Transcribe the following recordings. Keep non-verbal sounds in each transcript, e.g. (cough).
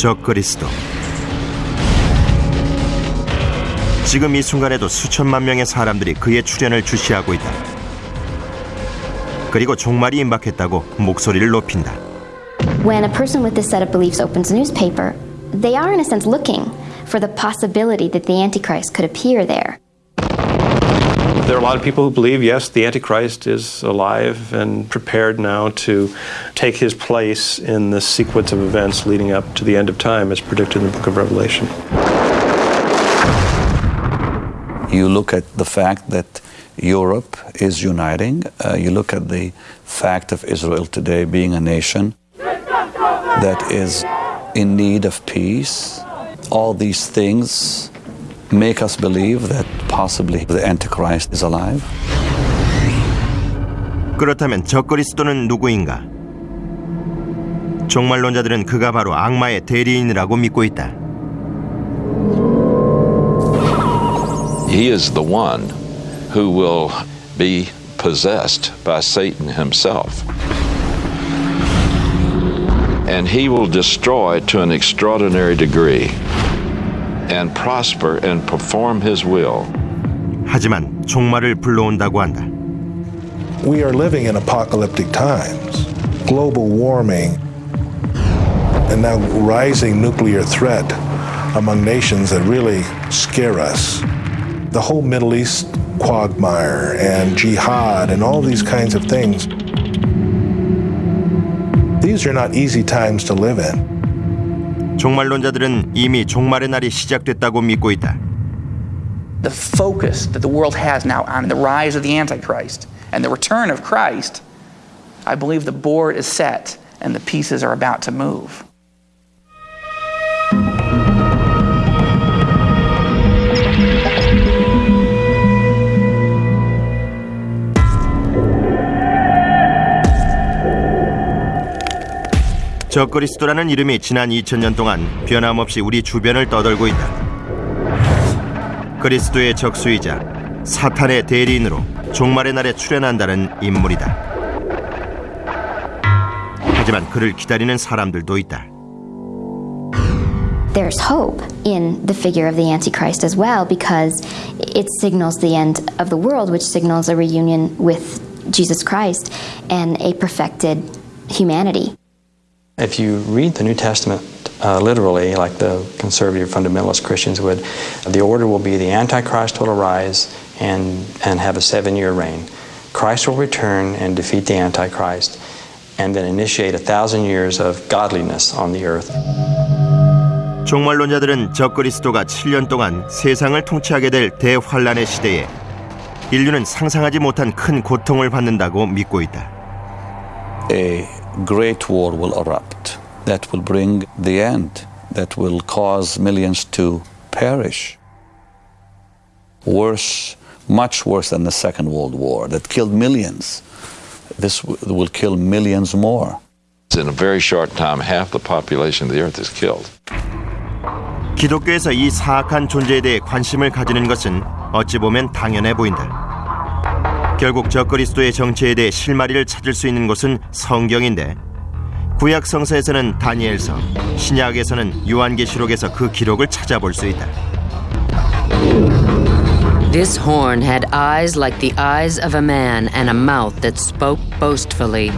적 그리스도. 지금 이 순간에도 수천만 명의 사람들이 그의 출현을 주시하고 있다. 그리고 종말이 임박했다고 목소리를 높인다. When a person with this set of beliefs opens a newspaper, they are in a sense looking for the possibility that the Antichrist could appear there. There are a lot of people who believe, yes, the Antichrist is alive and prepared now to take his place in the sequence of events leading up to the end of time as predicted in the book of Revelation. You look at the fact that Europe is uniting, uh, you look at the fact of Israel today being a nation that is in need of peace. All these things make us believe that possibly the Antichrist is alive. 그렇다면 적그리스도는 누구인가? 종말론자들은 그가 바로 악마의 대리인이라고 믿고 있다. He is the one who will be possessed by Satan himself. And he will destroy to an extraordinary degree and prosper and perform his will. 하지만 종말을 불러온다고 한다. We are living in apocalyptic times. Global warming and now rising nuclear threat among nations that really scare us. The whole Middle East quagmire and jihad and all these kinds of things. These are not easy times to live in. 종말론자들은 이미 종말의 날이 시작됐다고 믿고 있다. The focus that the world has now on the rise of the Antichrist and the return of Christ, I believe the board is set and the pieces are about to move. 적그리스도라는 이름이 지난 2000년 동안 변함없이 우리 주변을 떠돌고 있다. 그리스도의 적수이자 사탄의 대리인으로 종말의 날에 출현한다는 인물이다. 하지만 그를 기다리는 사람들도 있다. There's hope in the figure of the Antichrist as well because it signals the end of the world, which signals a reunion with Jesus Christ and a perfected humanity. If you read the New Testament uh, literally, like the conservative fundamentalist Christians would, the order will be the Antichrist will arise and, and have a seven year reign. Christ will return and defeat the Antichrist and then initiate a thousand years of godliness on the earth. 종말론자들은 적그리스도가 7년 동안 세상을 통치하게 될 대환란의 시대에 인류는 상상하지 못한 큰 고통을 받는다고 믿고 있다. A great war will erupt that will bring the end, that will cause millions to perish. Worse, much worse than the Second World War that killed millions. This w- will kill millions more. In a very short time, half the population of the earth is killed. 기독교에서 이 사악한 존재에 대해 관심을 가지는 것은 어찌 보면 당연해 보인다. 결국 적그리스도의 정체에 대해 실마리를 찾을 수 있는 곳은 성경인데 구약 성서에서는 다니엘서, 신약에서는 요한계시록에서 그 기록을 찾아볼 수 있다. This horn had eyes like the eyes of a man and a mouth that spoke boastfully.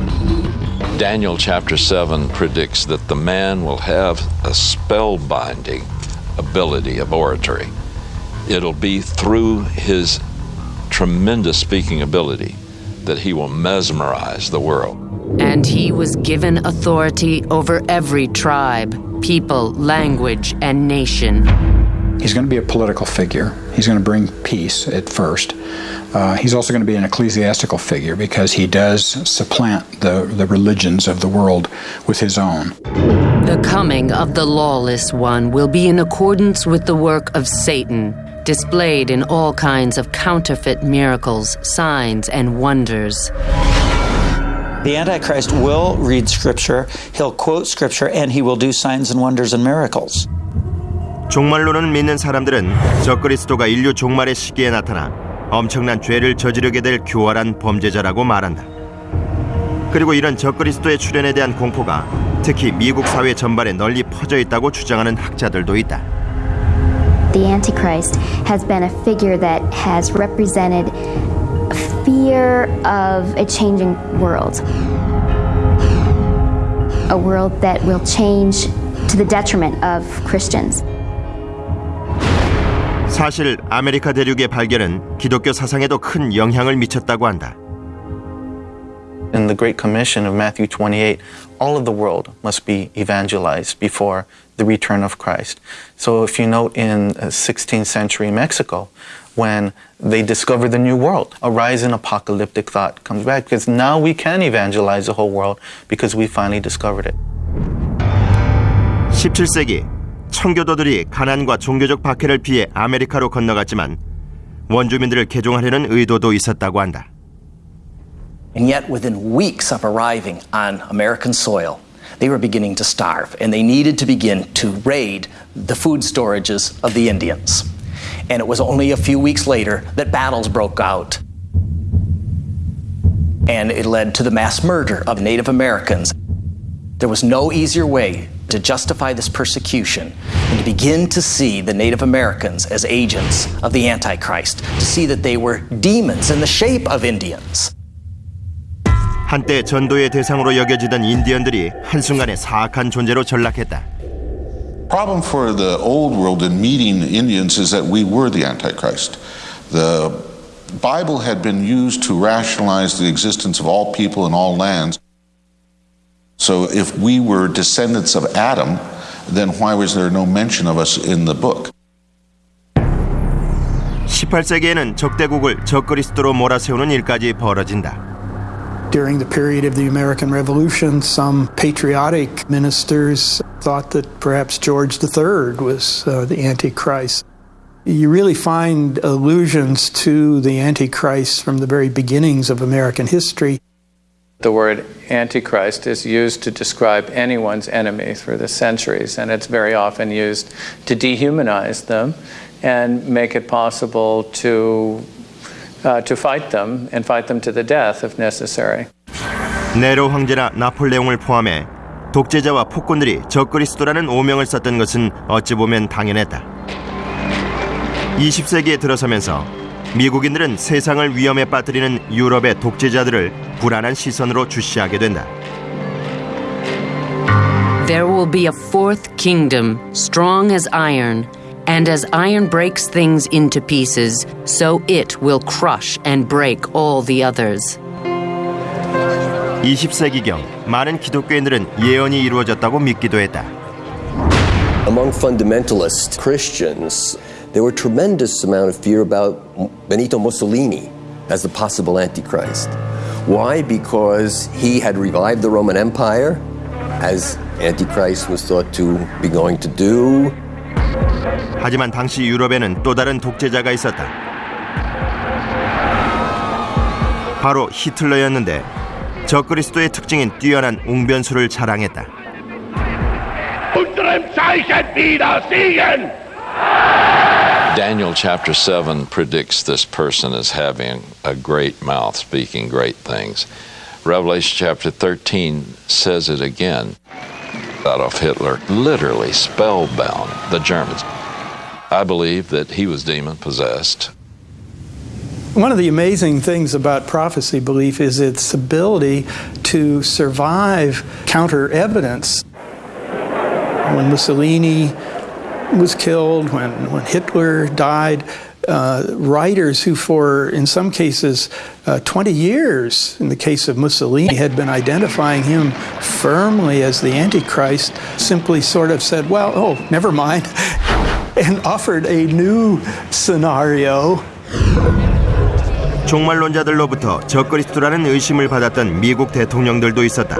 Daniel chapter 7 predicts that the man will have a spellbinding ability of oratory. It'll be through his tremendous speaking ability that he will mesmerize the world. And he was given authority over every tribe, people, language, and nation. He's going to be a political figure. He's going to bring peace at first. Uh, he's also going to be an ecclesiastical figure because he does supplant the, the religions of the world with his own. The coming of the lawless one will be in accordance with the work of Satan, displayed in all kinds of counterfeit miracles, signs, and wonders. The Antichrist will read Scripture, he'll quote Scripture, and he will do signs and wonders and miracles. 종말론을 믿는 사람들은 적그리스도가 인류 종말의 시기에 나타나 엄청난 죄를 저지르게 될 교활한 범죄자라고 말한다. 그리고 이런 적그리스도의 출현에 대한 공포가 특히 미국 사회 전반에 널리 퍼져 있다고 주장하는 학자들도 있다. The Antichrist has been a figure that has represented fear of a changing world. A world that will change to the detriment of Christians. 사실 아메리카 대륙의 발견은 기독교 사상에도 큰 영향을 미쳤다고 한다. In the Great Commission of Matthew 28, all of the world must be evangelized before the return of Christ. So if you note in 16th century Mexico, when they discover the new world, a rise in apocalyptic thought comes back because now we can evangelize the whole world because we finally discovered it. 17세기 청교도들이 가난과 종교적 박해를 피해 아메리카로 건너갔지만 원주민들을 개종하려는 의도도 있었다고 한다. And yet, within weeks of arriving on American soil, they were beginning to starve, and they needed to begin to raid the food storages of the Indians. And it was only a few weeks later that battles broke out. And it led to the mass murder of Native Americans. There was no easier way to justify this persecution and to begin to see the Native Americans as agents of the Antichrist, to see that they were demons in the shape of Indians. 한때 전도의 대상으로 여겨지던 인디언들이 한순간에 사악한 존재로 전락했다. problem for the old world in meeting Indians is that we were the Antichrist. The Bible had been used to rationalize the existence of all people in all lands. So if we were descendants of Adam, then why was there no mention of us in the book? 18세기에는 적대국을 적그리스도로 몰아세우는 일까지 벌어진다. During the period of the American Revolution, some patriotic ministers thought that perhaps George III was uh, the Antichrist. You really find allusions to the Antichrist from the very beginnings of American history. The word Antichrist is used to describe anyone's enemy through the centuries, and it's very often used to dehumanize them and make it possible to uh, to fight them and fight them to the death if necessary. 네로 황제나 나폴레옹을 포함해 독재자와 폭군들이 적그리스도라는 오명을 썼던 것은 어찌 보면 당연했다. 20세기에 들어서면서 미국인들은 세상을 위험에 빠뜨리는 유럽의 독재자들을 불안한 시선으로 주시하게 된다. There will be a fourth kingdom, strong as iron, and as iron breaks things into pieces, so it will crush and break all the others. 20세기경 많은 기독교인들은 예언이 이루어졌다고 믿기도 했다. Among fundamentalist Christians, there were tremendous amount of fear about Benito Mussolini as the possible Antichrist. Why? Because he had revived the Roman Empire, as Antichrist was thought to be going to do. 하지만 당시 유럽에는 또 다른 독재자가 있었다. 바로 히틀러였는데 적그리스도의 특징인 뛰어난 웅변수를 자랑했다. Daniel chapter 7 predicts this person as having a great mouth, speaking great things. Revelation chapter 13 says it again. Adolf Hitler literally spellbound the Germans. I believe that he was demon possessed. One of the amazing things about prophecy belief is its ability to survive counter evidence. When Mussolini was killed, when, when Hitler died, uh, writers who, for in some cases, uh, 20 years, in the case of Mussolini, had been identifying him firmly as the Antichrist, simply sort of said, well, oh, never mind, (laughs) and offered a new scenario. 종말론자들로부터 적그리스도라는 의심을 받았던 미국 대통령들도 있었다.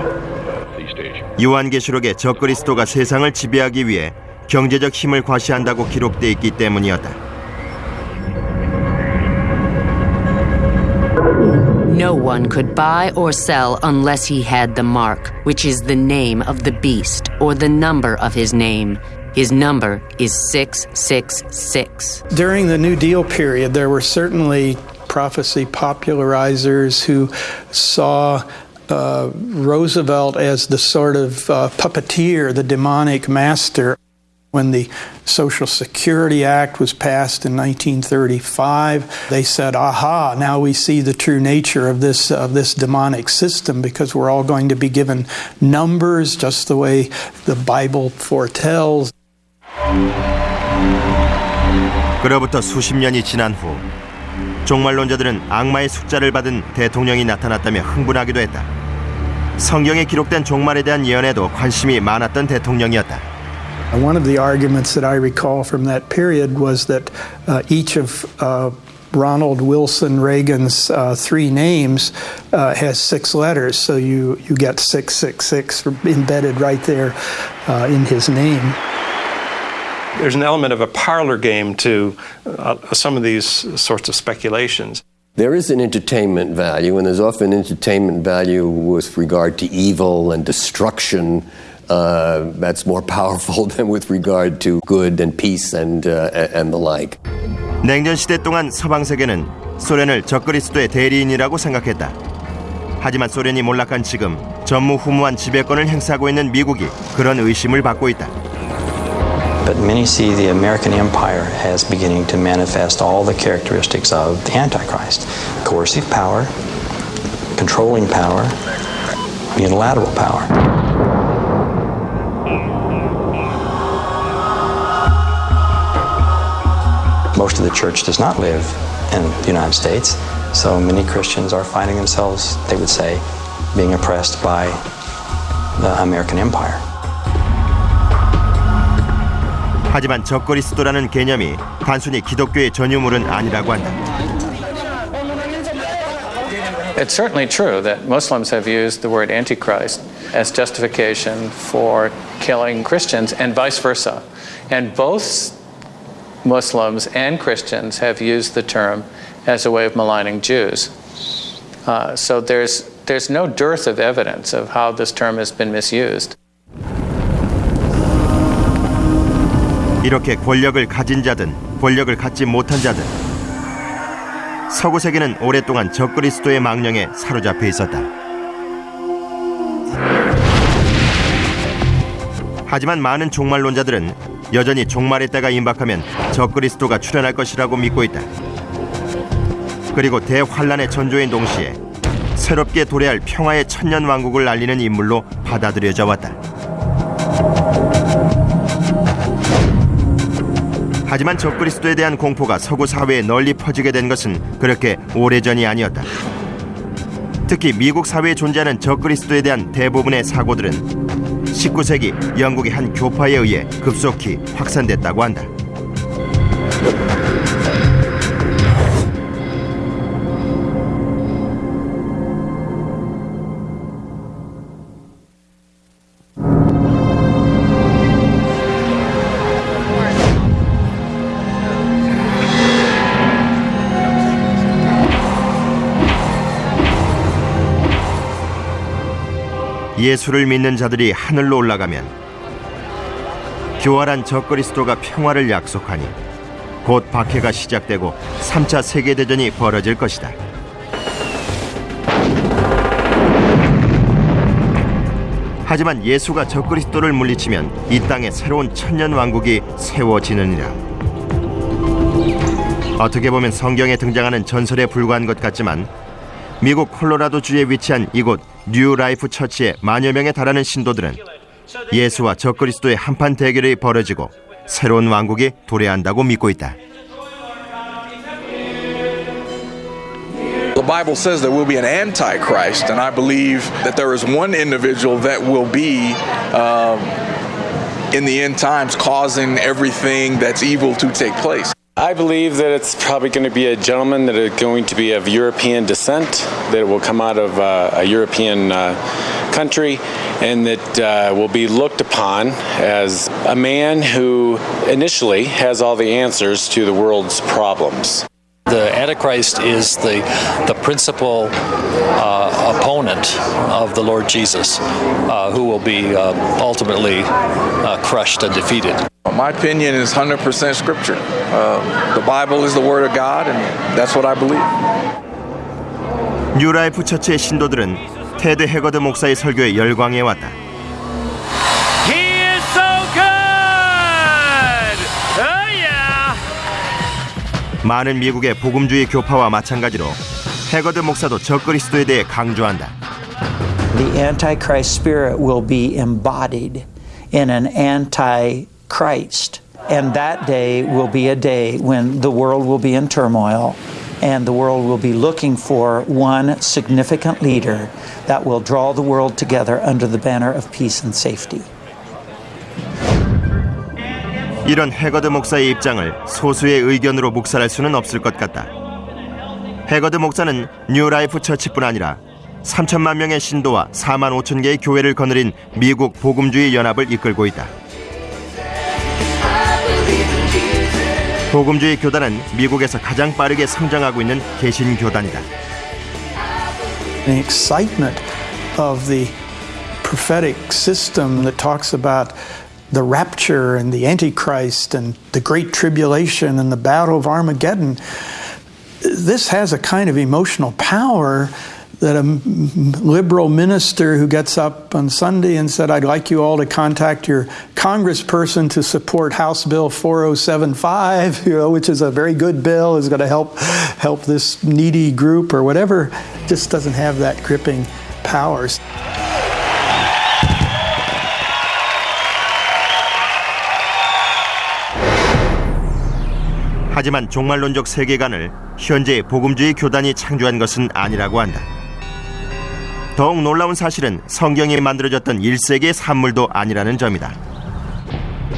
요한계시록에 적그리스도가 세상을 지배하기 위해 경제적 힘을 과시한다고 기록돼 있기 때문이었다. No one could buy or sell unless he had the mark, which is the name of the beast or the number of his name. His number is 666. During the New Deal period, there were certainly prophecy popularizers who saw uh, Roosevelt as the sort of uh, puppeteer, the demonic master. When the Social Security Act was passed in 1935, they said, "Aha! Now we see the true nature of this of this demonic system because we're all going to be given numbers, just the way the Bible foretells." 그로부터 수십 년이 지난 후 종말론자들은 악마의 숫자를 받은 대통령이 나타났다며 흥분하기도 했다. 성경에 기록된 종말에 대한 예언에도 관심이 많았던 대통령이었다. One of the arguments that I recall from that period was that uh, each of uh, Ronald Wilson Reagan's uh, three names uh, has six letters, so you, you get 666 embedded right there uh, in his name. There's an element of a parlor game to uh, some of these sorts of speculations. There is an entertainment value, and there's often entertainment value with regard to evil and destruction uh, that's more (laughs) powerful than with regard to good and peace and, uh, and the like. 냉전 시대 동안 서방 세계는 소련을 적그리스도의 대리인이라고 생각했다. 하지만 소련이 몰락한 지금 전무후무한 지배권을 행사하고 있는 미국이 그런 의심을 받고 있다. But many see the American empire as beginning to manifest all the characteristics of the Antichrist coercive power, controlling power, unilateral power. Most of the church does not live in the United States, so many Christians are finding themselves, they would say, being oppressed by the American empire. 하지만 적그리스도라는 개념이 단순히 기독교의 전유물은 아니라고 한다. It's certainly true that Muslims have used the word Antichrist as justification for killing Christians and vice versa. And both Muslims and Christians have used the term as a way of maligning Jews. Uh, so there's, there's no dearth of evidence of how this term has been misused. 이렇게 권력을 가진 자든 권력을 갖지 못한 자든 서구 세계는 오랫동안 적그리스도의 망령에 사로잡혀 있었다. 하지만 많은 종말론자들은 여전히 종말의 때가 임박하면 적그리스도가 출현할 것이라고 믿고 있다. 그리고 대환란의 전조인 동시에 새롭게 도래할 평화의 천년 왕국을 알리는 인물로 받아들여져 왔다. 하지만 적그리스도에 대한 공포가 서구 사회에 널리 퍼지게 된 것은 그렇게 오래전이 아니었다. 특히 미국 사회에 존재하는 적그리스도에 대한 대부분의 사고들은 19세기 영국의 한 교파에 의해 급속히 확산됐다고 한다. 예수를 믿는 자들이 하늘로 올라가면 교활한 적그리스도가 평화를 약속하니 곧 박해가 시작되고 3차 세계대전이 벌어질 것이다. 하지만 예수가 적그리스도를 물리치면 이 땅에 새로운 천년 왕국이 세워지느니라. 어떻게 보면 성경에 등장하는 전설에 불과한 것 같지만 미국 콜로라도주에 위치한 이곳 뉴 라이프 처치의 만여 명에 달하는 신도들은 예수와 적그리스도의 한판 대결이 벌어지고 새로운 왕국이 도래한다고 믿고 있다. The Bible says there will be an antichrist, and I believe that there is one individual that will be um, in the end times causing everything that's evil to take place. I believe that it's probably going to be a gentleman that is going to be of European descent, that will come out of uh, a European uh, country, and that uh, will be looked upon as a man who initially has all the answers to the world's problems. The Antichrist is the, the principal uh, opponent of the Lord Jesus, uh, who will be uh, ultimately uh, crushed and defeated. My opinion is 100% scripture. Uh, the Bible is the Word of God, and that's what I believe. 뉴라이프 처치의 신도들은 테드 해거드 목사의 설교에 열광해 왔다. 많은 미국의 복음주의 교파와 마찬가지로 해거드 목사도 적그리스도에 대해 강조한다. The Antichrist spirit will be embodied in an anti-Christ. And that day will be a day when the world will be in turmoil and the world will be looking for one significant leader that will draw the world together under the banner of peace and safety. 이런 해거드 목사의 입장을 소수의 의견으로 묵살할 수는 없을 것 같다. 해거드 목사는 뉴라이프 처치뿐 아니라 3천만 명의 신도와 4만 5천 개의 교회를 거느린 미국 복음주의 연합을 이끌고 있다. 복음주의 교단은 미국에서 가장 빠르게 성장하고 있는 개신 교단이다. The excitement of the prophetic system that talks about the rapture and the Antichrist and the Great Tribulation and the Battle of Armageddon. This has a kind of emotional power that a liberal minister who gets up on Sunday and said, I'd like you all to contact your congressperson to support House Bill 4075, (laughs) you know, which is a very good bill, is going to help help this needy group or whatever, just doesn't have that gripping powers. 하지만 종말론적 세계관을 현재 복음주의 교단이 창조한 것은 아니라고 한다. 더욱 놀라운 사실은 성경이 만들어졌던 1세기의 산물도 아니라는 점이다.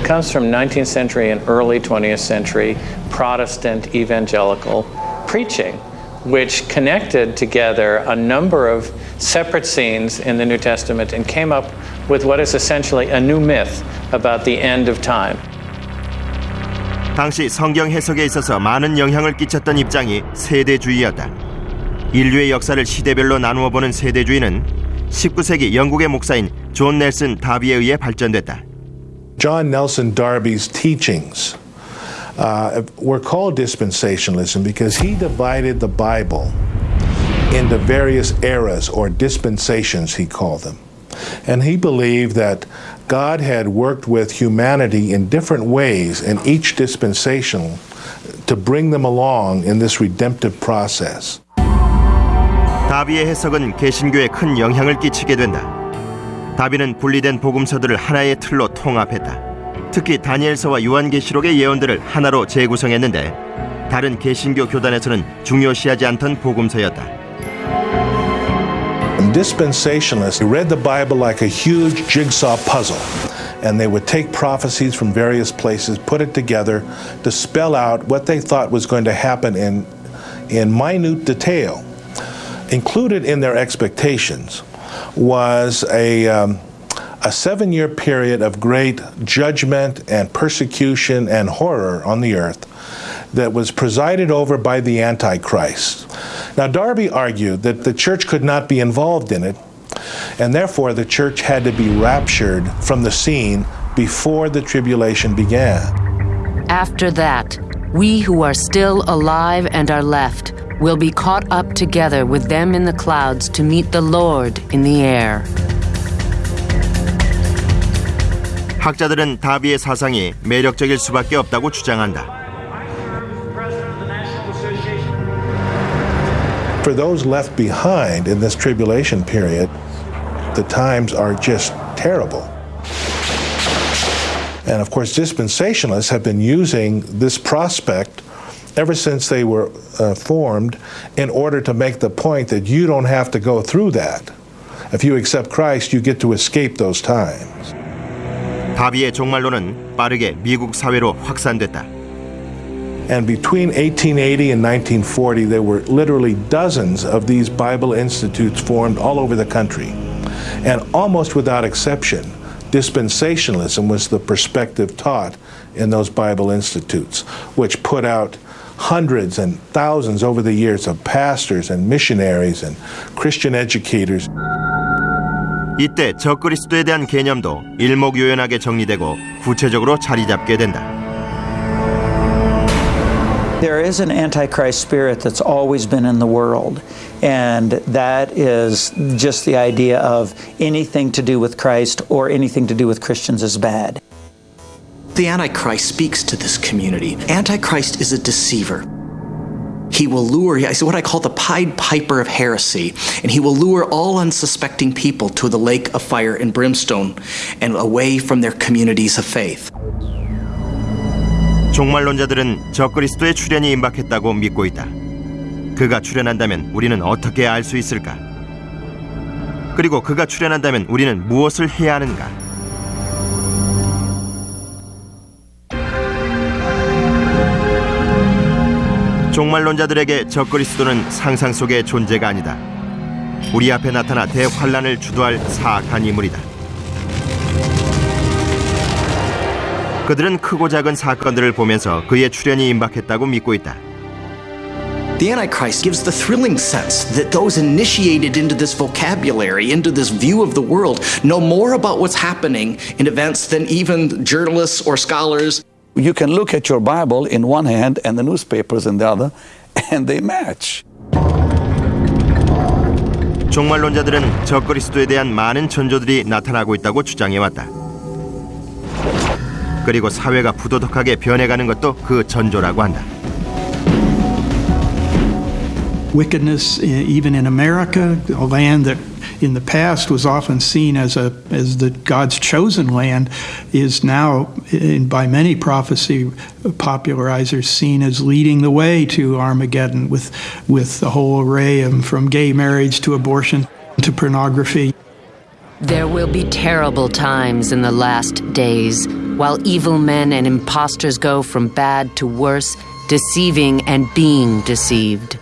Comes from 19th century and early 20th century Protestant evangelical preaching, which connected together a number of separate scenes in the New Testament and came up with what is essentially a new myth about the end of time. 당시 성경 해석에 있어서 많은 영향을 끼쳤던 입장이 세대주의였다. 인류의 역사를 시대별로 나누어 보는 세대주의는 19세기 영국의 목사인 존 넬슨 다비에 의해 발전됐다. John Nelson Darby's teachings uh, were called dispensationalism because he divided the Bible into various eras or dispensations, he called them. And he believed that God had worked with humanity in different ways in each dispensation to bring them along in this redemptive process. 다비의 해석은 개신교에 큰 영향을 끼치게 된다. 다비는 분리된 복음서들을 하나의 틀로 통합했다. 특히 다니엘서와 요한계시록의 예언들을 하나로 재구성했는데 다른 개신교 교단에서는 중요시하지 않던 복음서였다. Dispensationalists read the Bible like a huge jigsaw puzzle, and they would take prophecies from various places, put it together to spell out what they thought was going to happen in, in minute detail. Included in their expectations was a, um, a seven year period of great judgment and persecution and horror on the earth that was presided over by the Antichrist. Now, Darby argued that the church could not be involved in it, and therefore the church had to be raptured from the scene before the tribulation began. After that, we who are still alive and are left will be caught up together with them in the clouds to meet the Lord in the air. 학자들은 다비의 사상이 매력적일 수밖에 없다고 주장한다. For those left behind in this tribulation period, the times are just terrible. And of course, dispensationalists have been using this prospect ever since they were uh, formed in order to make the point that you don't have to go through that. If you accept Christ, you get to escape those times. 다비의 종말론은 빠르게 미국 사회로 확산됐다. And between 1880 and 1940, there were literally dozens of these Bible institutes formed all over the country. And almost without exception, dispensationalism was the perspective taught in those Bible institutes, which put out hundreds and thousands over the years of pastors and missionaries and Christian educators. 이때 적그리스도에 대한 개념도 일목요연하게 정리되고 구체적으로 자리 잡게 된다. There is an antichrist spirit that's always been in the world, and that is just the idea of anything to do with Christ or anything to do with Christians is bad. The Antichrist speaks to this community. Antichrist is a deceiver. He will lure, he's what I call the Pied Piper of heresy, and he will lure all unsuspecting people to the lake of fire and brimstone and away from their communities of faith. 종말론자들은 적그리스도의 출현이 임박했다고 믿고 있다. 그가 출현한다면 우리는 어떻게 알 수 있을까? 그리고 그가 출현한다면 우리는 무엇을 해야 하는가? 종말론자들에게 적그리스도는 상상 속의 존재가 아니다. 우리 앞에 나타나 대환란을 주도할 사악한 인물이다. 그들은 크고 작은 사건들을 보면서 그의 출현이 임박했다고 믿고 있다. The Antichrist gives the thrilling sense that those initiated into this vocabulary, into this view of the world, know more about what's happening in events than even journalists or scholars. You can look at your Bible in one hand and the newspapers in the other, and they match. 종말론자들은 적그리스도에 대한 많은 전조들이 나타나고 있다고 주장해 왔다. 그리고 사회가 부도덕하게 변해가는 것도 그 전조라고 한다. wickedness even in America, a land that in the past was often seen as a as the God's chosen land, is now in, by many prophecy popularizers seen as leading the way to Armageddon with with the whole array of from gay marriage to abortion to pornography. There will be terrible times in the last days, while evil men and impostors go from bad to worse, deceiving and being deceived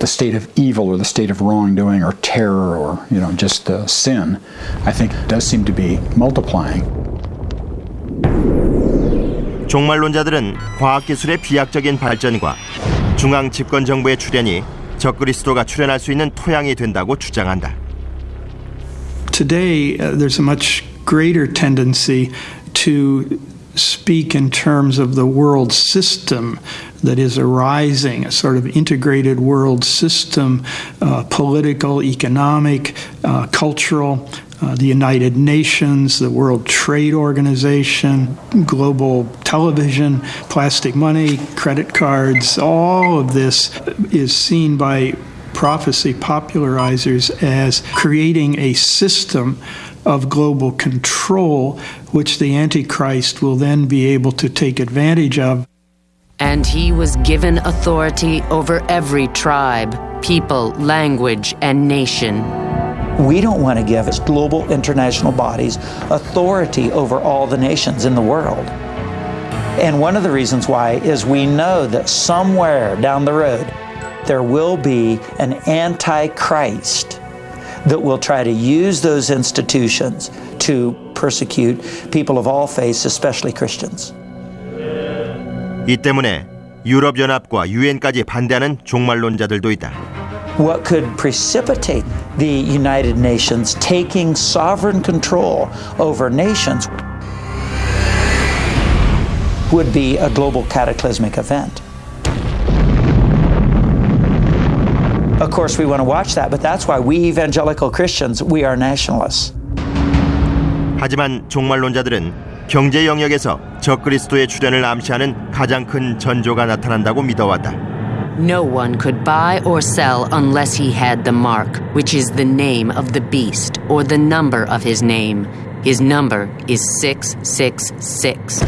the state of evil or the state of wrongdoing or terror or you know just uh, sin, I think does seem to be multiplying. 종말론자들은 과학기술의 비약적인 발전과 중앙 집권 정부의 출현이 적그리스도가 출현할 수 있는 토양이 된다고 주장한다. Today, uh, there's a much greater tendency to speak in terms of the world system that is arising, a sort of integrated world system, uh, political, economic, uh, cultural. Uh, the United Nations, the World Trade Organization, global television, plastic money, credit cards, all of this is seen by prophecy popularizers as creating a system of global control, which the Antichrist will then be able to take advantage of. And he was given authority over every tribe, people, language, and nation. We don't want to give global international bodies authority over all the nations in the world. And one of the reasons why is we know that somewhere down the road there will be an antichrist that will try to use those institutions to persecute people of all faiths, especially Christians. 이 때문에 유럽 연합과 유엔까지 반대하는 종말론자들도 있다. What could precipitate the United Nations taking sovereign control over nations would be a global cataclysmic event. Of course, we want to watch that, but that's why we evangelical Christians, we are nationalists. 하지만 종말론자들은 경제 영역에서 적그리스도의 출현을 암시하는 가장 큰 전조가 나타난다고 믿어왔다. No one could buy or sell unless he had the mark, which is the name of the beast or the number of his name. His number is 666.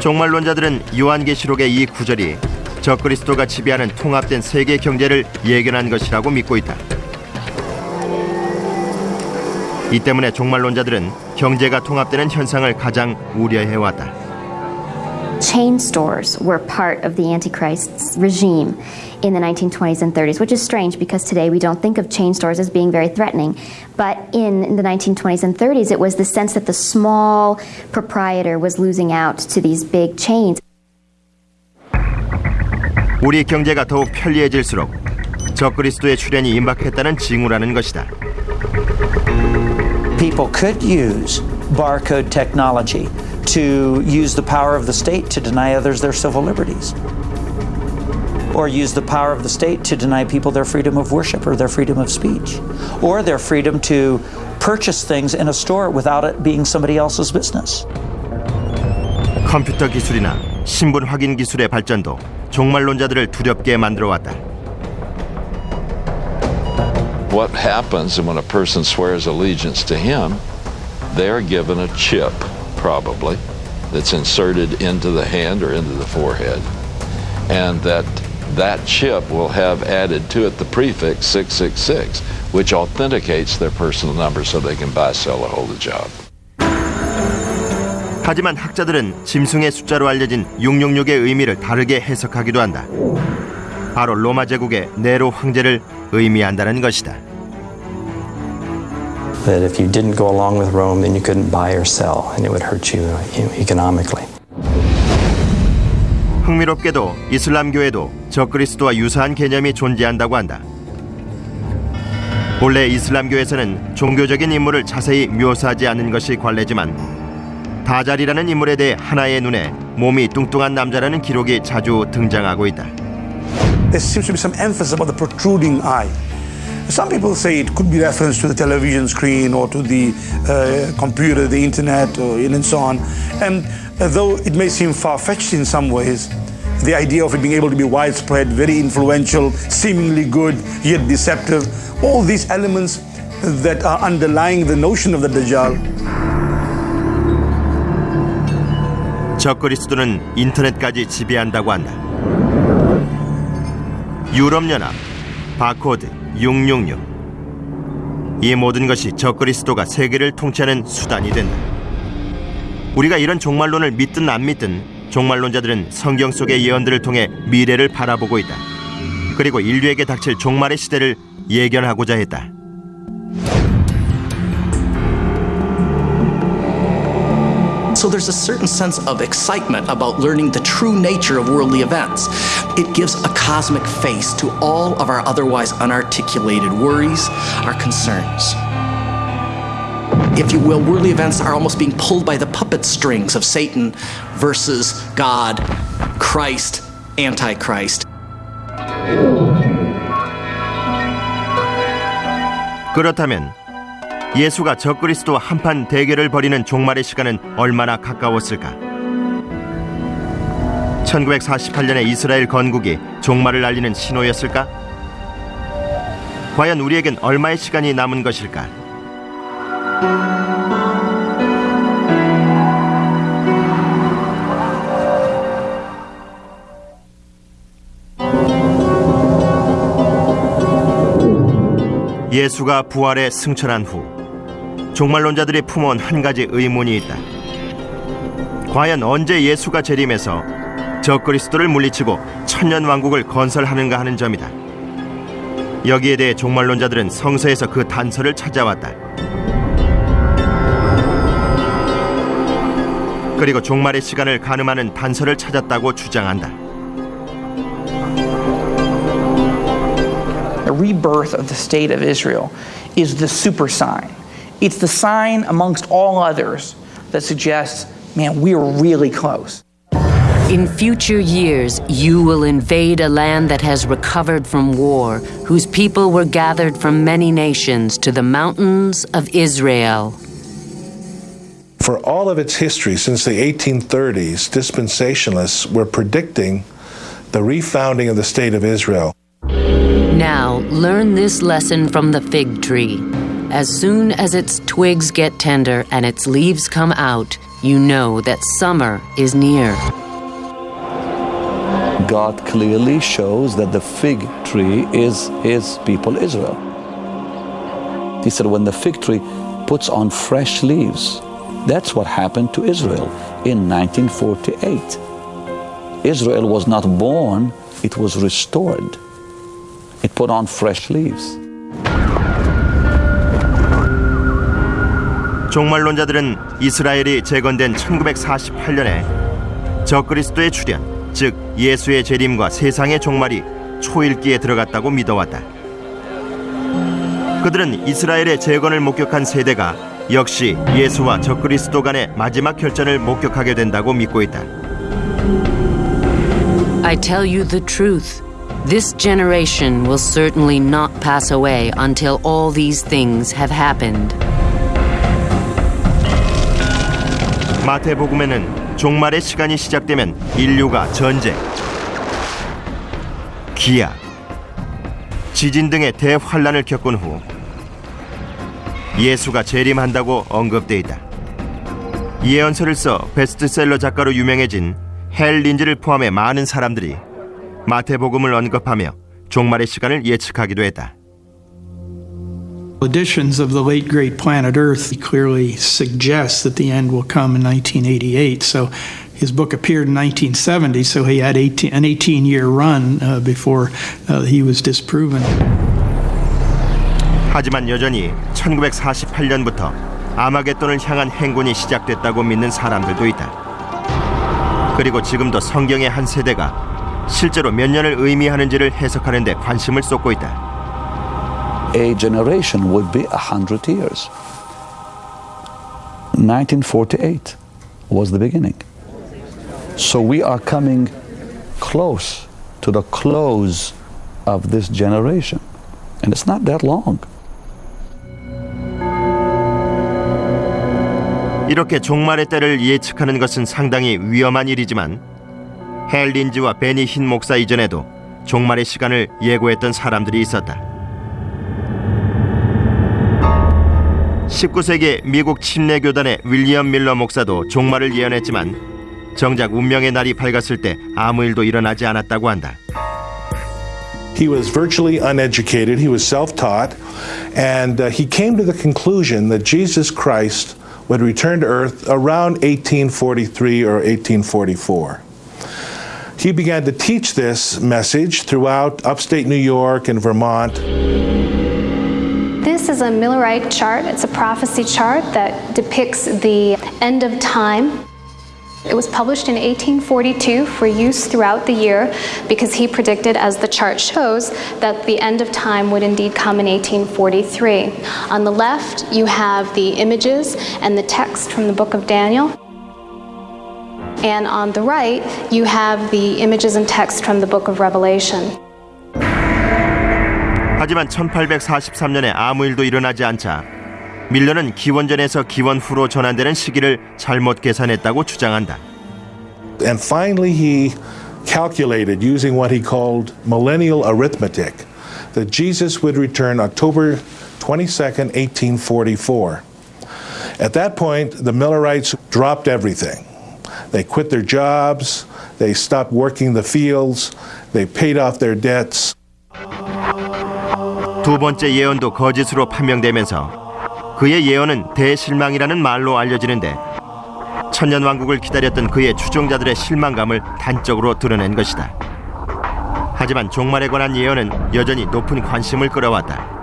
종말론자들은 요한계시록의 이 구절이 적그리스도가 지배하는 통합된 세계 경제를 예견한 것이라고 믿고 있다. 이 때문에 종말론자들은 경제가 통합되는 현상을 가장 우려해왔다. Chain stores were part of the Antichrist's regime in the 1920s and 30s, which is strange because today we don't think of chain stores as being very threatening. But in the 1920s and 30s, it was the sense that the small proprietor was losing out to these big chains. 우리 경제가 더욱 편리해질수록 적그리스도의 출현이 임박했다는 징후라는 것이다. People could use barcode technology to use the power of the state to deny others their civil liberties. or use the power of the state to deny people their freedom of worship or their freedom of speech or their freedom to purchase things in a store without it being somebody else's business. 컴퓨터 기술이나 신분 확인 기술의 발전도 종말론자들을 두렵게 만들어 왔다. What happens when a person swears allegiance to him? They're given a chip, probably, that's inserted into the hand or into the forehead, and that that chip will have added to it the prefix 666, which authenticates their personal number so they can buy, sell, or hold a job. 하지만 학자들은 짐승의 숫자로 알려진 666의 의미를 다르게 해석하기도 한다. 바로 로마 제국의 네로 황제를 의미한다는 것이다. That if you didn't go along with Rome, then you couldn't buy or sell, and it would hurt you economically. 흥미롭게도 이슬람교에도 적그리스도와 유사한 개념이 존재한다고 한다. 본래 이슬람교에서는 종교적인 인물을 자세히 묘사하지 않는 것이 관례지만 다잘이라는 인물에 대해 하나의 눈에 몸이 뚱뚱한 남자라는 기록이 자주 등장하고 있다. There seems to be some emphasis about the protruding eye. Some people say it could be reference to the television screen or to the uh, computer, the internet, or, and so on. And uh, though it may seem far fetched in some ways, the idea of it being able to be widespread, very influential, seemingly good, yet deceptive, all these elements that are underlying the notion of the Dajjal 적그리스도는 인터넷까지 지배한다고 한다. 유럽연합, 바코드, 666. 이 모든 것이 적그리스도가 세계를 통치하는 수단이 된다. 우리가 이런 종말론을 믿든 안 믿든 종말론자들은 성경 속의 예언들을 통해 미래를 바라보고 있다. 그리고 인류에게 닥칠 종말의 시대를 예견하고자 했다. So there's a certain sense of excitement about learning the true nature of worldly events. It gives a cosmic face to all of our otherwise unarticulated worries, our concerns. If you will, worldly events are almost being pulled by the puppet strings of Satan versus God, Christ, Antichrist. 그렇다면 예수가 적그리스도와 한판 대결을 벌이는 종말의 시간은 얼마나 가까웠을까? 1948년의 이스라엘 건국이 종말을 알리는 신호였을까? 과연 우리에겐 얼마의 시간이 남은 것일까? 예수가 부활에 승천한 후 종말론자들이 품어온 한 가지 의문이 있다. 과연 언제 예수가 재림해서 적그리스도를 물리치고 천년 왕국을 건설하는가 하는 점이다. 여기에 대해 종말론자들은 성서에서 그 단서를 찾아왔다. 그리고 종말의 시간을 가늠하는 단서를 찾았다고 주장한다. The rebirth of the state of Israel is the super sign. It's the sign amongst all others that suggests, man, we are really close. In future years, you will invade a land that has recovered from war, whose people were gathered from many nations to the mountains of Israel. For all of its history since the 1830s, dispensationalists were predicting the refounding of the state of Israel. Now, learn this lesson from the fig tree. As soon as its twigs get tender and its leaves come out, you know that summer is near. God clearly shows that the fig tree is his people Israel. He said, when the fig tree puts on fresh leaves, that's what happened to Israel in 1948. Israel was not born, it was restored. It put on fresh leaves. 종말론자들은 이스라엘이 재건된 1948년에 적그리스도의 출현, 즉 예수의 재림과 세상의 종말이 초일기에 들어갔다고 믿어왔다. 그들은 이스라엘의 재건을 목격한 세대가 역시 예수와 적그리스도 간의 마지막 결전을 목격하게 된다고 믿고 있다. I tell you the truth. This generation will certainly not pass away until all these things have happened. 마태복음에는 종말의 시간이 시작되면 인류가 전쟁, 기아, 지진 등의 대환란을 겪은 후 예수가 재림한다고 언급돼 있다. 예언서를 써 베스트셀러 작가로 유명해진 헬 린즈를 포함해 많은 사람들이 마태복음을 언급하며 종말의 시간을 예측하기도 했다. Editions of the late great planet Earth clearly suggest that the end will come in 1988. So his book appeared in 1970, so he had 18, an 18 year run uh, before uh, he was disproven. 하지만 여전히 1948년부터 아마겟돈을 향한 행군이 시작됐다고 믿는 사람들도 있다. 그리고 지금도 성경의 한 세대가 실제로 몇 년을 의미하는지를 해석하는 데 관심을 쏟고 있다. A generation would be 100 years. 1948 was the beginning. So we are coming close to the close of this generation. And it's not that long. 이렇게 종말의 때를 예측하는 것은 상당히 위험한 일이지만 헬 린즈와 베니 흰 목사 이전에도 종말의 시간을 예고했던 사람들이 있었다. 19세기 미국 침례교단의 윌리엄 밀러 목사도 종말을 예언했지만 정작 운명의 날이 밝았을 때 아무 일도 일어나지 않았다고 한다. He was virtually uneducated, he was self taught, and uh, he came to the conclusion that Jesus Christ would return to earth around 1843 or 1844. He began to teach this message throughout upstate New York and Vermont. This is a Millerite chart. It's a prophecy chart that depicts the end of time. It was published in 1842 for use throughout the year because he predicted, as the chart shows, that the end of time would indeed come in 1843. On the left, you have the images and the text from the book of Daniel. And on the right, you have the images and text from the book of Revelation. 하지만 1843년에 아무 일도 일어나지 않자 밀러는 기원전에서 기원 후로 전환되는 시기를 잘못 계산했다고 주장한다. And finally, he calculated using what he called millennial arithmetic that Jesus would return October 22nd, 1844. At that point, the Millerites dropped everything. They quit their jobs, they stopped working the fields, they paid off their debts. 두 번째 예언도 거짓으로 판명되면서 그의 예언은 대실망이라는 말로 알려지는데 천년 왕국을 기다렸던 그의 추종자들의 실망감을 단적으로 드러낸 것이다. 하지만 종말에 관한 예언은 여전히 높은 관심을 끌어왔다.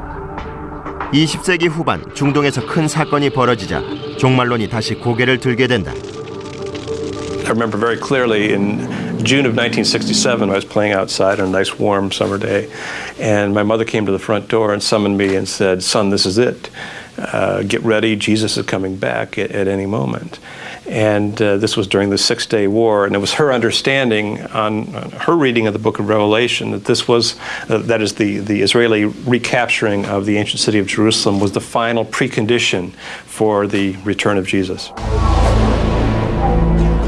20세기 후반 중동에서 큰 사건이 벌어지자 종말론이 다시 고개를 들게 된다. I remember very clearly in June of 1967, I was playing outside on a nice warm summer day, and my mother came to the front door and summoned me and said, Son, this is it. Uh, get ready, Jesus is coming back at, at any moment. And uh, this was during the Six Day War, and it was her understanding on, on her reading of the book of Revelation that this was, uh, that is, the, the Israeli recapturing of the ancient city of Jerusalem was the final precondition for the return of Jesus.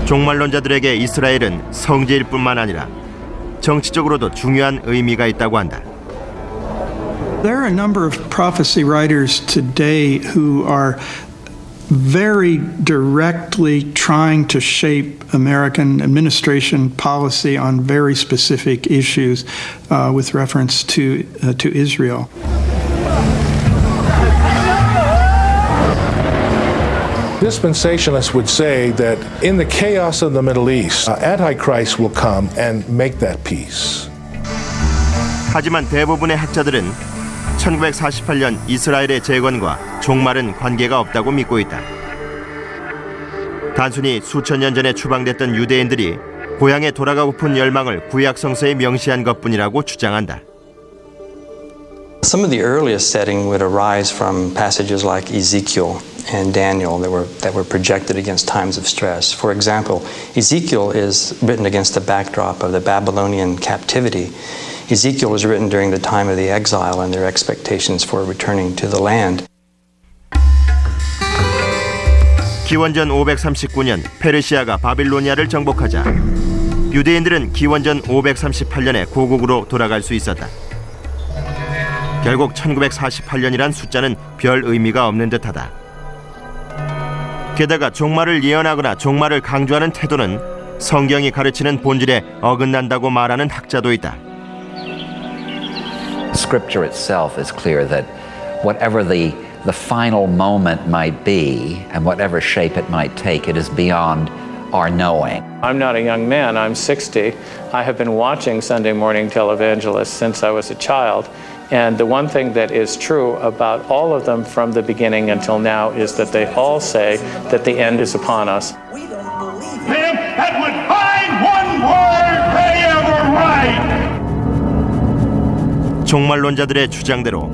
종말론자들에게 이스라엘은 성지일 뿐만 아니라 정치적으로도 중요한 의미가 있다고 한다. There are a number of prophecy writers today who are very directly trying to shape American administration policy on very specific issues uh, with reference to, uh, to Israel. Dispensationalists would say that in the chaos of the Middle East, uh, Antichrist will come and make that peace. 하지만 대부분의 학자들은 1948년 이스라엘의 재건과 종말은 관계가 없다고 믿고 있다. 단순히 수천 년 전에 추방됐던 유대인들이 고향에 돌아가고픈 열망을 구약 성서에 명시한 것뿐이라고 주장한다. Some of the earliest setting would arise from passages like Ezekiel and Daniel that were, that were projected against times of stress. For example, Ezekiel is written against the backdrop of the Babylonian captivity Ezekiel was written during the time of the exile and their expectations for returning to the land. 기원전 539년 페르시아가 바빌로니아를 정복하자 유대인들은 기원전 538년에 고국으로 돌아갈 수 있었다. 결국 1948년이란 숫자는 별 의미가 없는 듯하다. 게다가 종말을 예언하거나 종말을 강조하는 태도는 성경이 가르치는 본질에 어긋난다고 말하는 학자도 있다. Scripture itself is clear that whatever the the final moment might be and whatever shape it might take, it is beyond our knowing. I'm not a young man, I'm 60. I have been watching Sunday morning televangelists since I was a child. And the one thing that is true about all of them from the beginning until now is that they all say that the end is upon us. that would find one word they ever write. 종말론자들의 주장대로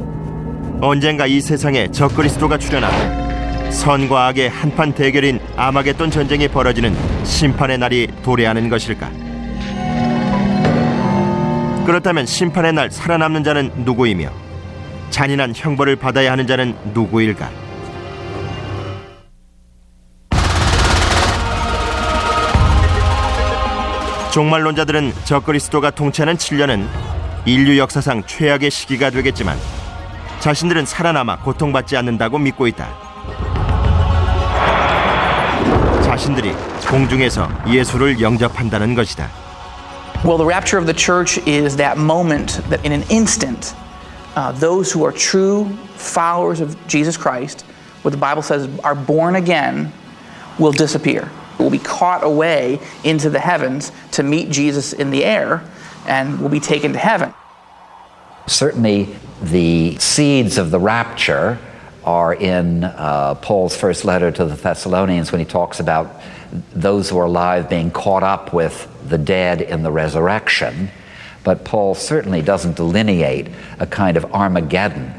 언젠가 이 세상에 적그리스도가 출현하고 선과 악의 한판 대결인 아마겟돈 전쟁이 벌어지는 심판의 날이 도래하는 것일까? 그렇다면 심판의 날 살아남는 자는 누구이며 잔인한 형벌을 받아야 하는 자는 누구일까? 종말론자들은 적그리스도가 통치하는 7년은 인류 역사상 최악의 시기가 되겠지만 자신들은 살아남아 고통받지 않는다고 믿고 있다. 자신들이 공중에서 예수를 영접한다는 것이다. Well, the rapture of the church is that moment that in an instant, uh, those who are true followers of Jesus Christ, what the Bible says are born again, will disappear. Will be caught away into the heavens to meet Jesus in the air and will be taken to heaven. Certainly, the seeds of the rapture are in uh, Paul's first letter to the Thessalonians when he talks about those who are alive being caught up with the dead in the resurrection. But Paul certainly doesn't delineate a kind of Armageddon,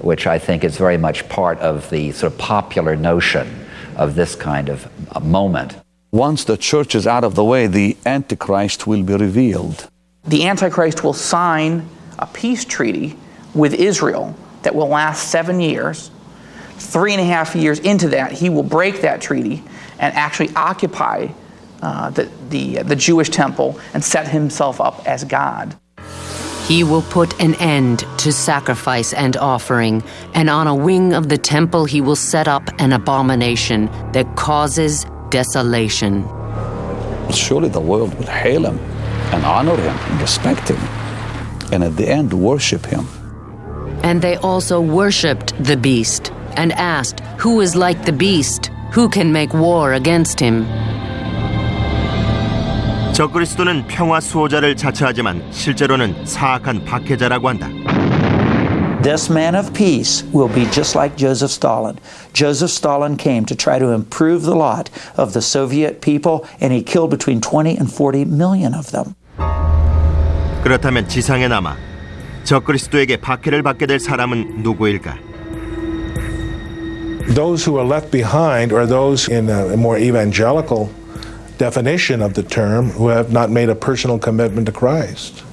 which I think is very much part of the sort of popular notion of this kind of moment. Once the church is out of the way, the Antichrist will be revealed. The Antichrist will sign a peace treaty with Israel that will last seven years. Three and a half years into that, he will break that treaty and actually occupy uh, the, the, the Jewish temple and set himself up as God. He will put an end to sacrifice and offering, and on a wing of the temple he will set up an abomination that causes desolation. Surely the world will hail him and honor him and respect him, and at the end worship him. And they also worshipped the beast and asked, Who is like the beast? Who can make war against him? 적그리스도는 평화 수호자를 자처하지만 실제로는 사악한 박해자라고 한다. This man of peace will be just like Joseph Stalin. Joseph Stalin came to try to improve the lot of the Soviet people, and he killed between 20 and 40 million of them. 그렇다면 지상에 남아 적그리스도에게 박해를 받게 될 사람은 누구일까? Those who are left behind are those in a more evangelical definition of the term who have not made a personal commitment to Christ,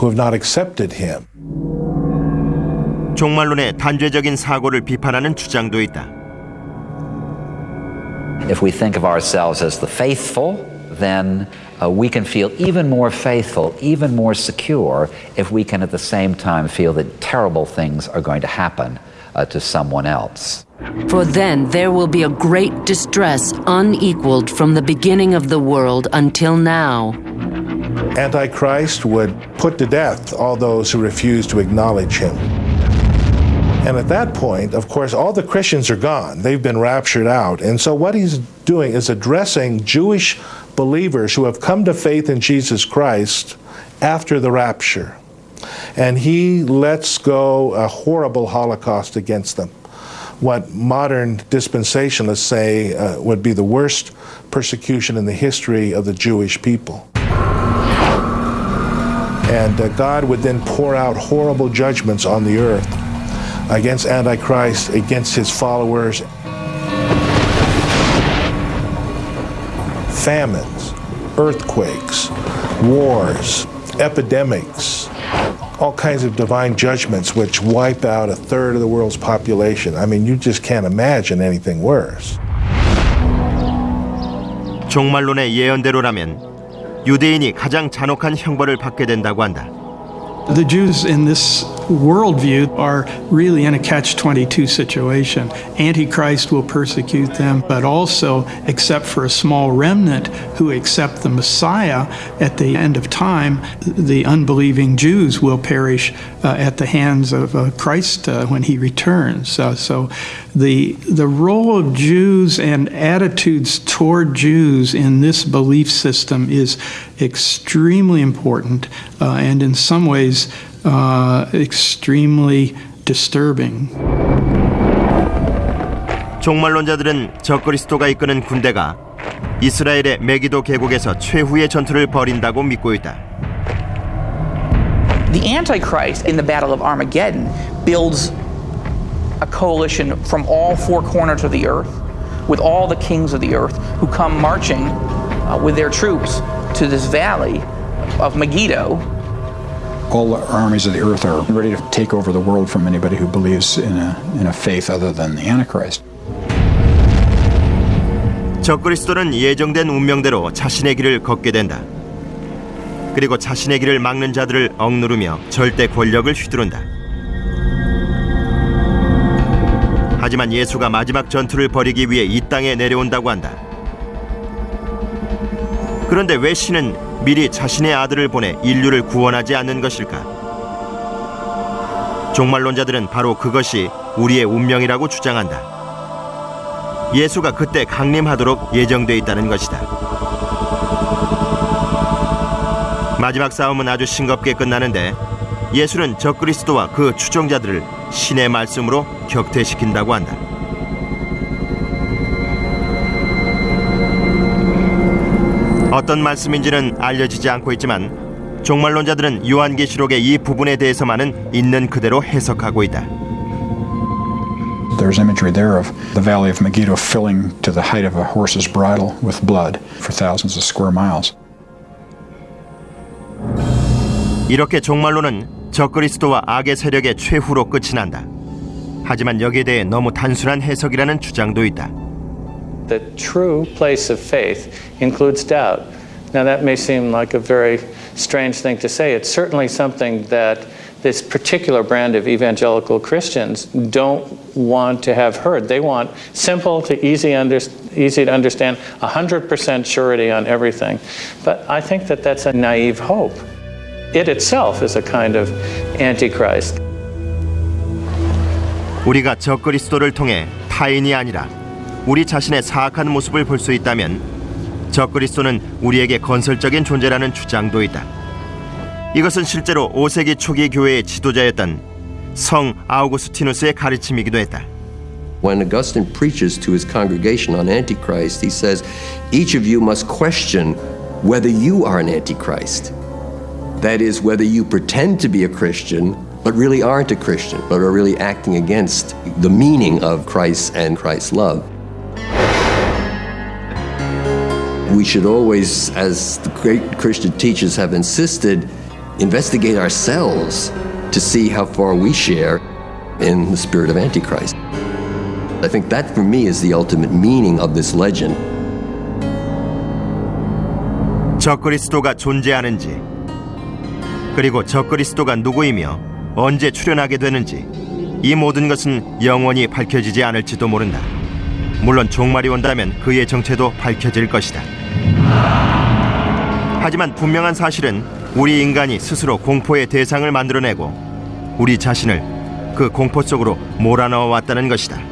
who have not accepted Him. 종말론의 단죄적인 사고를 비판하는 주장도 있다. If we think of ourselves as the faithful, then uh, we can feel even more faithful, even more secure, if we can at the same time feel that terrible things are going to happen uh, to someone else. For then there will be a great distress unequaled from the beginning of the world until now. Antichrist would put to death all those who refuse to acknowledge him. And at that point, of course, all the Christians are gone. They've been raptured out. And so what he's doing is addressing Jewish believers who have come to faith in Jesus Christ after the rapture. And he lets go a horrible holocaust against them. What modern dispensationalists say uh, would be the worst persecution in the history of the Jewish people. And uh, God would then pour out horrible judgments on the earth against Antichrist, against his followers. Famines, earthquakes, wars, epidemics, all kinds of divine judgments which wipe out a third of the world's population. I mean, you just can't imagine anything worse. 종말론의 예언대로라면 유대인이 가장 잔혹한 형벌을 받게 된다고 한다. The Jews in this worldview are really in a catch 22 situation. Antichrist will persecute them, but also, except for a small remnant who accept the Messiah at the end of time, the unbelieving Jews will perish uh, at the hands of uh, Christ uh, when he returns. So the, the role of Jews and attitudes toward Jews in this belief system is extremely important uh, and in some ways uh, extremely disturbing. 종말론자들은 적그리스도가 이끄는 군대가 이스라엘의 메기도 계곡에서 최후의 전투를 벌인다고 믿고 있다. The Antichrist in the Battle of Armageddon builds a coalition from all four corners of the earth with all the kings of the earth who come marching uh, with their troops to this valley of Megiddo all armies of the earth are ready to take over the world from anybody who believes in a, in a faith other than the Antichrist. 적그리스도는 예정된 운명대로 자신의 길을 걷게 된다. 그리고 자신의 길을 막는 자들을 억누르며 절대 권력을 휘두른다. 하지만 예수가 마지막 전투를 벌이기 위해 이 땅에 내려온다고 한다. 그런데 왜 신은 미리 자신의 아들을 보내 인류를 구원하지 않는 것일까? 종말론자들은 바로 그것이 우리의 운명이라고 주장한다. 예수가 그때 강림하도록 예정돼 있다는 것이다. 마지막 싸움은 아주 싱겁게 끝나는데 예수는 적그리스도와 그 추종자들을 신의 말씀으로 격퇴시킨다고 한다. 어떤 말씀인지는 알려지지 않고 있지만 종말론자들은 요한계시록의 이 부분에 대해서만은 있는 그대로 해석하고 있다. There's imagery there of the valley of Megiddo filling to the height of a horse's bridle with blood for thousands of square miles. 이렇게 종말론은 적그리스도와 악의 세력의 최후로 끝이 난다. 하지만 여기에 대해 너무 단순한 해석이라는 주장도 있다. The true place of faith includes doubt. Now, that may seem like a very strange thing to say. It's certainly something that this particular brand of evangelical Christians don't want to have heard. They want simple to easy, under, easy to understand, 100% surety on everything. But I think that that's a naive hope. It itself is a kind of antichrist. 우리가 적그리스도를 통해 타인이 아니라 우리 자신의 사악한 모습을 볼 수 있다면 적그리스도는 우리에게 건설적인 존재라는 주장도 있다. 이것은 실제로 5세기 초기 교회의 지도자였던 성 아우구스티누스의 가르침이기도 했다. When Augustine preaches to his congregation on Antichrist, he says, Each of you must question whether you are an Antichrist. That is, whether you pretend to be a Christian, but really aren't a Christian, but are really acting against the meaning of Christ and Christ's love. We should always, as the great Christian teachers have insisted, investigate ourselves to see how far we share in the spirit of Antichrist. I think that for me is the ultimate meaning of this legend. 적그리스도가 존재하는지 그리고 적그리스도가 누구이며 언제 출현하게 되는지 이 모든 것은 영원히 밝혀지지 않을지도 모른다. 물론 종말이 온다면 그의 정체도 밝혀질 것이다. 하지만 분명한 사실은 우리 인간이 스스로 공포의 대상을 만들어내고 우리 자신을 그 공포 속으로 몰아넣어 왔다는 것이다.